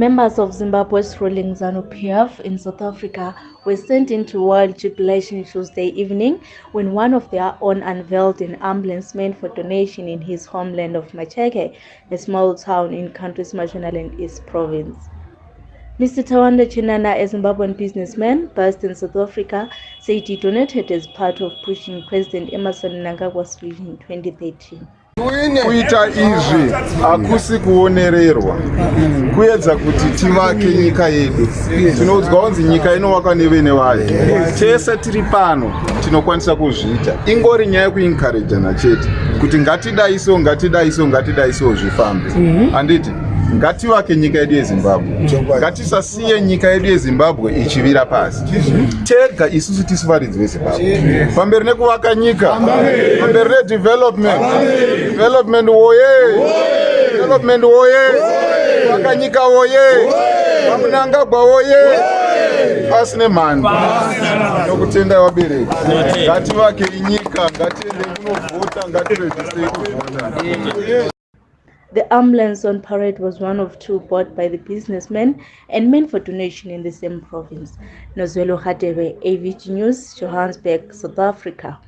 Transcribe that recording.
Members of Zimbabwe's ruling ZANU-PF in South Africa were sent into wild jubilation Tuesday evening when one of their own unveiled an ambulance meant for donation in his homeland of Macheke, a small town in country's Mashonaland East province. Mr. Tawanda Chinana, a Zimbabwean businessman based in South Africa, said he donated as part of pushing President Emerson Mnangagwa's vision in 2013. Kuita izvi hakusi kuonererwa. Kuedza kuti tivake nyika yedu. Tinoudzwa kunzi nyika inovakwa nevene vayo tese tiri pano tinokwanisa kuzviita. Ingori nyaya yekuinkarejana chete. Kuti ngatidaiso ngatidaiso ngatidaiso zvifambe. Handiti ngativake nyika yedu yezimbabwe. Ngatisasiye nyika yedu yezimbabwe ichivira pasi. Tega isusu tisi varidzi vezimbabwe pamberi nekuvaka nyika. Pamberi nedevelopment development woye. Development woye. Vaka nyika woye. Vamunangagwa woye. Pasi nemhando nokutenda vabereki ngativake inyika ngatiende kunovhota. Ngatirejistei kuvhota The ambulance on parade was one of two bought by the businessmen and meant for donation in the same province. Nozwelo Hadebe, AVG News, Johannesburg, South Africa.